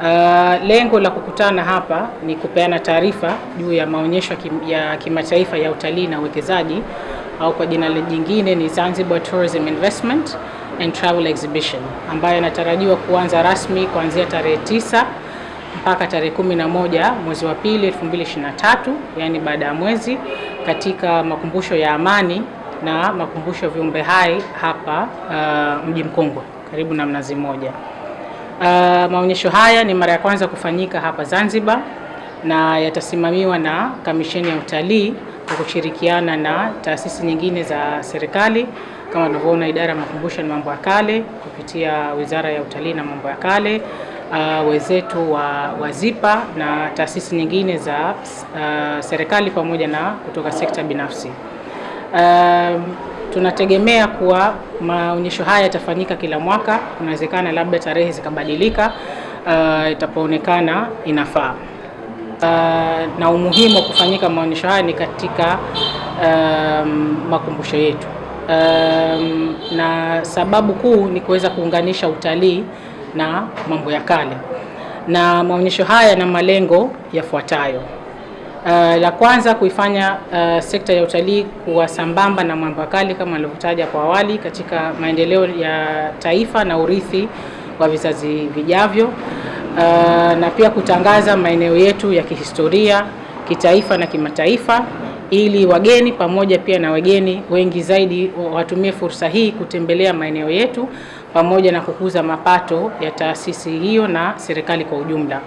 Uh, lengo la kukutana hapa ni kupeana taarifa juu ya maonyesho ya kimataifa ya utalii na uwekezaji au kwa jina jingine ni Zanzibar Tourism Investment and Travel Exhibition ambayo inatarajiwa kuanza rasmi kuanzia tarehe tisa mpaka tarehe kumi na moja mwezi wa pili 2023, yani baada ya mwezi katika makumbusho ya Amani na makumbusho ya viumbe hai hapa uh, mji Mkongwe karibu na Mnazi Mmoja. Uh, maonyesho haya ni mara ya kwanza kufanyika hapa Zanzibar na yatasimamiwa na Kamisheni ya Utalii kwa kushirikiana na taasisi nyingine za serikali kama tunavyoona idara ya makumbusho na mambo ya kale kupitia Wizara ya Utalii na mambo ya kale, uh, wenzetu wa Wazipa na taasisi nyingine za uh, serikali pamoja na kutoka sekta binafsi. Uh, tunategemea kuwa maonyesho haya yatafanyika kila mwaka. Kunawezekana labda tarehe zikabadilika uh, itapoonekana inafaa. Uh, na umuhimu wa kufanyika maonyesho haya ni katika um, makumbusho yetu um, na sababu kuu ni kuweza kuunganisha utalii na mambo ya kale, na maonyesho haya yana malengo yafuatayo. Uh, la kwanza kuifanya uh, sekta ya utalii kuwa sambamba na mambo kali kama alivyotaja kwa awali katika maendeleo ya taifa na urithi wa vizazi vijavyo. Uh, na pia kutangaza maeneo yetu ya kihistoria, kitaifa na kimataifa ili wageni pamoja pia na wageni wengi zaidi watumie fursa hii kutembelea maeneo yetu pamoja na kukuza mapato ya taasisi hiyo na serikali kwa ujumla.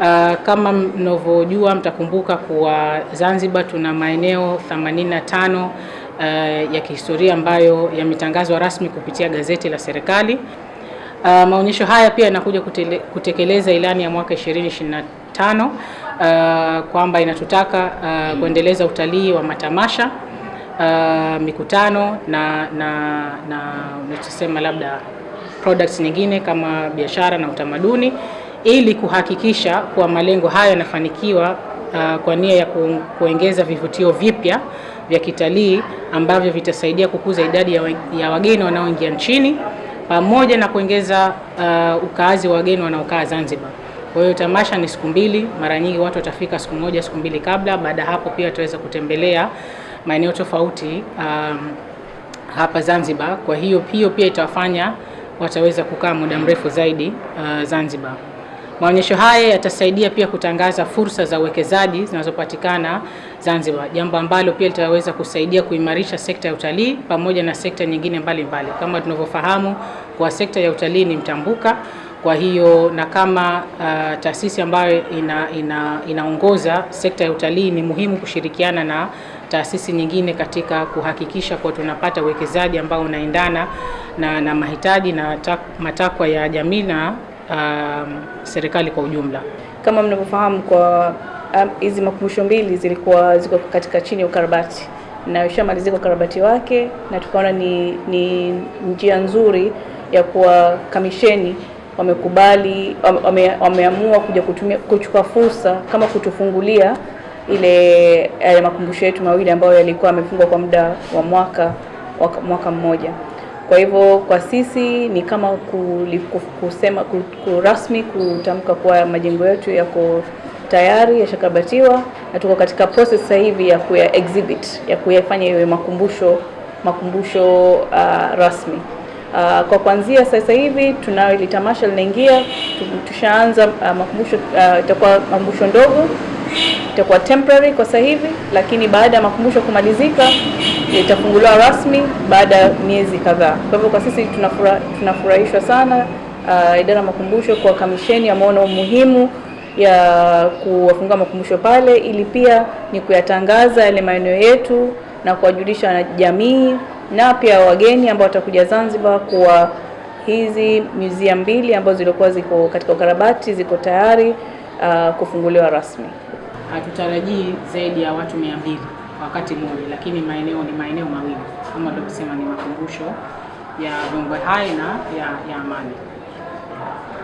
Uh, kama mnavyojua mtakumbuka kuwa Zanzibar tuna maeneo 85 uh, ya kihistoria ambayo yametangazwa rasmi kupitia gazeti la serikali. Uh, maonyesho haya pia yanakuja kutekeleza ilani ya mwaka 2025 uh, kwamba inatutaka uh, kuendeleza utalii wa matamasha uh, mikutano na na na tunasema labda products nyingine kama biashara na utamaduni ili kuhakikisha kuwa malengo hayo yanafanikiwa uh, kwa nia ya kuongeza vivutio vipya vya kitalii ambavyo vitasaidia kukuza idadi ya, wageni wanaoingia nchini pamoja na kuongeza uh, ukaazi wa wageni wanaokaa Zanzibar. Kwa hiyo tamasha ni siku mbili, mara nyingi watu watafika siku moja, siku mbili kabla. Baada hapo pia wataweza kutembelea maeneo tofauti um, hapa Zanzibar. Kwa hiyo hiyo pia itawafanya wataweza kukaa muda mrefu zaidi uh, Zanzibar. Maonyesho haya yatasaidia pia kutangaza fursa za uwekezaji zinazopatikana Zanzibar, jambo ambalo pia litaweza kusaidia kuimarisha sekta ya utalii pamoja na sekta nyingine mbalimbali mbali. Kama tunavyofahamu kwa sekta ya utalii ni mtambuka, kwa hiyo na kama uh, taasisi ambayo ina, ina, inaongoza sekta ya utalii ni muhimu kushirikiana na taasisi nyingine katika kuhakikisha kuwa tunapata uwekezaji ambao unaendana na, na mahitaji na matakwa ya jamii na Um, serikali kwa ujumla. Kama mnavyofahamu kwa hizi um, makumbusho mbili zilikuwa ziko katika chini ya ukarabati na ishamalizika ukarabati wake, na tukaona ni, ni njia nzuri ya kuwa kamisheni wamekubali wame, wameamua kuja kutumia kuchukua fursa kama kutufungulia ile yale makumbusho yetu mawili ambayo yalikuwa yamefungwa kwa muda wa mwaka mwaka mmoja. Kwa hivyo kwa sisi ni kama kusema kurasmi kutamka kuwa majengo yetu yako tayari yashakabatiwa na tuko katika process sasa hivi ya kuya exhibit ya kuyafanya iwe makumbusho makumbusho uh, rasmi. Uh, kwa kuanzia sasa hivi tunayo ile tamasha linaingia, tushaanza uh, makumbusho uh, itakuwa makumbusho ndogo itakuwa temporary kwa sasa hivi, lakini baada ya makumbusho kumalizika itafunguliwa rasmi baada ya miezi kadhaa. Kwa hivyo kwa sisi tunafura, tunafurahishwa sana uh, idara ya makumbusho kwa kamisheni ameona umuhimu ya kuwafungua makumbusho pale, ili pia ni kuyatangaza yale maeneo yetu na kuwajulisha jamii na pia wageni ambao watakuja Zanzibar kuwa hizi museum mbili ambazo zilikuwa ziko katika ukarabati ziko tayari uh, kufunguliwa rasmi. Hatutarajii zaidi ya watu mia mbili wakati mmoja, lakini maeneo ni maeneo mawili kama tulivyosema, ni makumbusho ya viumbe hai na ya, ya Amani.